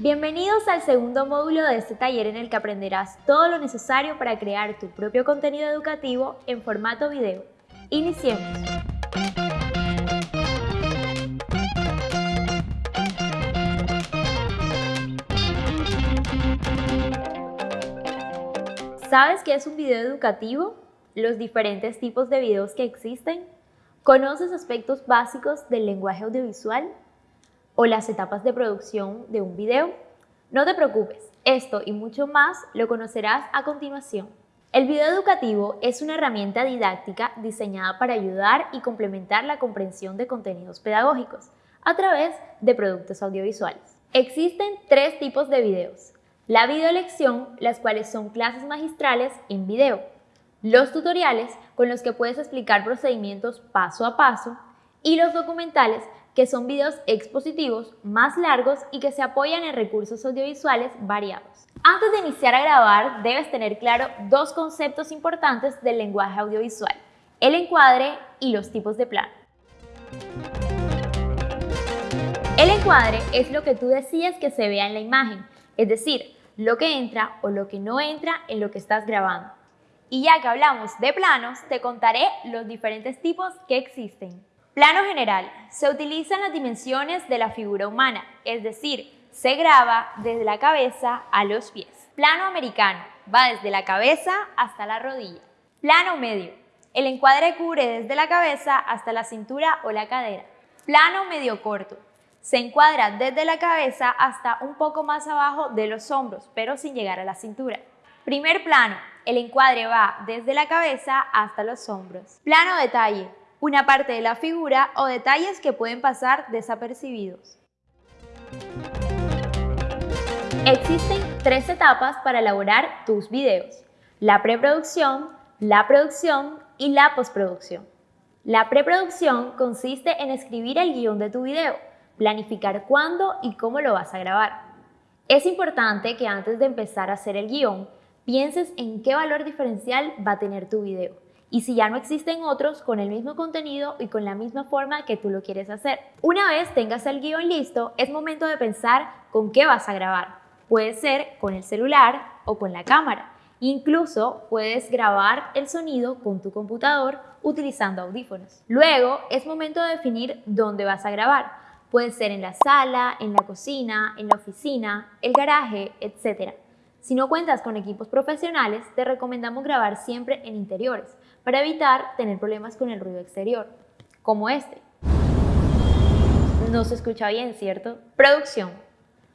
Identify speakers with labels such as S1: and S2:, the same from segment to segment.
S1: Bienvenidos al segundo módulo de este taller en el que aprenderás todo lo necesario para crear tu propio contenido educativo en formato video. Iniciemos. ¿Sabes qué es un video educativo? ¿Los diferentes tipos de videos que existen? ¿Conoces aspectos básicos del lenguaje audiovisual? ¿O las etapas de producción de un video? No te preocupes, esto y mucho más lo conocerás a continuación. El video educativo es una herramienta didáctica diseñada para ayudar y complementar la comprensión de contenidos pedagógicos a través de productos audiovisuales. Existen tres tipos de videos, la videolección, las cuales son clases magistrales en video, los tutoriales, con los que puedes explicar procedimientos paso a paso, y los documentales, que son videos expositivos más largos y que se apoyan en recursos audiovisuales variados. Antes de iniciar a grabar, debes tener claro dos conceptos importantes del lenguaje audiovisual, el encuadre y los tipos de plano. El encuadre es lo que tú decides que se vea en la imagen, es decir, lo que entra o lo que no entra en lo que estás grabando. Y ya que hablamos de planos, te contaré los diferentes tipos que existen. Plano general. Se utilizan las dimensiones de la figura humana, es decir, se graba desde la cabeza a los pies. Plano americano. Va desde la cabeza hasta la rodilla. Plano medio. El encuadre cubre desde la cabeza hasta la cintura o la cadera. Plano medio corto. Se encuadra desde la cabeza hasta un poco más abajo de los hombros, pero sin llegar a la cintura. Primer plano, el encuadre va desde la cabeza hasta los hombros. Plano detalle, una parte de la figura o detalles que pueden pasar desapercibidos. Existen tres etapas para elaborar tus videos. La preproducción, la producción y la postproducción. La preproducción consiste en escribir el guion de tu video planificar cuándo y cómo lo vas a grabar. Es importante que antes de empezar a hacer el guion, pienses en qué valor diferencial va a tener tu video y si ya no existen otros con el mismo contenido y con la misma forma que tú lo quieres hacer. Una vez tengas el guion listo, es momento de pensar con qué vas a grabar. Puede ser con el celular o con la cámara. Incluso puedes grabar el sonido con tu computador utilizando audífonos. Luego es momento de definir dónde vas a grabar. Puede ser en la sala, en la cocina, en la oficina, el garaje, etc. Si no cuentas con equipos profesionales, te recomendamos grabar siempre en interiores para evitar tener problemas con el ruido exterior, como este. No se escucha bien, ¿cierto? Producción.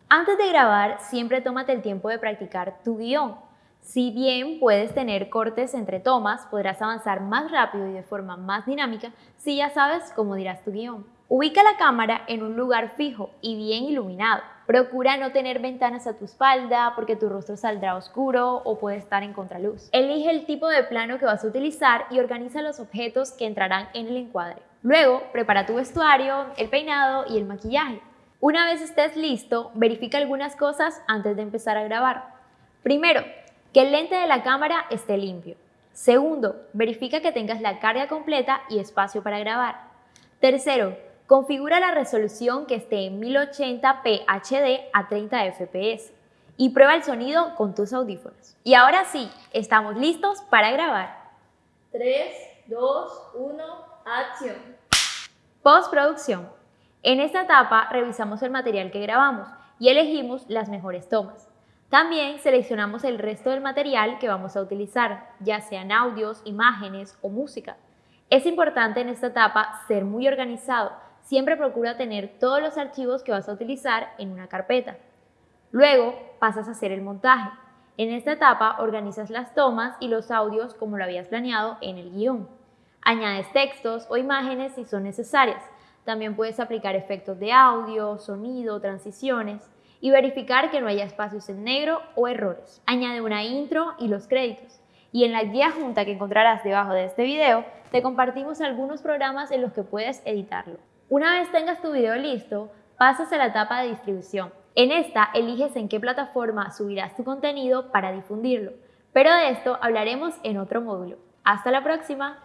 S1: Antes de grabar, siempre tómate el tiempo de practicar tu guion. Si bien puedes tener cortes entre tomas, podrás avanzar más rápido y de forma más dinámica si ya sabes cómo dirás tu guion. Ubica la cámara en un lugar fijo y bien iluminado. Procura no tener ventanas a tu espalda porque tu rostro saldrá oscuro o puede estar en contraluz. Elige el tipo de plano que vas a utilizar y organiza los objetos que entrarán en el encuadre. Luego, prepara tu vestuario, el peinado y el maquillaje. Una vez estés listo, verifica algunas cosas antes de empezar a grabar. Primero, que el lente de la cámara esté limpio. Segundo, verifica que tengas la carga completa y espacio para grabar. Tercero, Configura la resolución que esté en 1080p HD a 30 fps y prueba el sonido con tus audífonos. Y ahora sí, estamos listos para grabar.
S2: 3, 2, 1, acción.
S1: Postproducción. En esta etapa revisamos el material que grabamos y elegimos las mejores tomas. También seleccionamos el resto del material que vamos a utilizar, ya sean audios, imágenes o música. Es importante en esta etapa ser muy organizado siempre procura tener todos los archivos que vas a utilizar en una carpeta. Luego pasas a hacer el montaje. En esta etapa organizas las tomas y los audios como lo habías planeado en el guion. Añades textos o imágenes si son necesarias. También puedes aplicar efectos de audio, sonido, transiciones y verificar que no haya espacios en negro o errores. Añade una intro y los créditos. Y en la guía junta que encontrarás debajo de este video, te compartimos algunos programas en los que puedes editarlo. Una vez tengas tu video listo, pasas a la etapa de distribución. En esta eliges en qué plataforma subirás tu contenido para difundirlo, pero de esto hablaremos en otro módulo. ¡Hasta la próxima!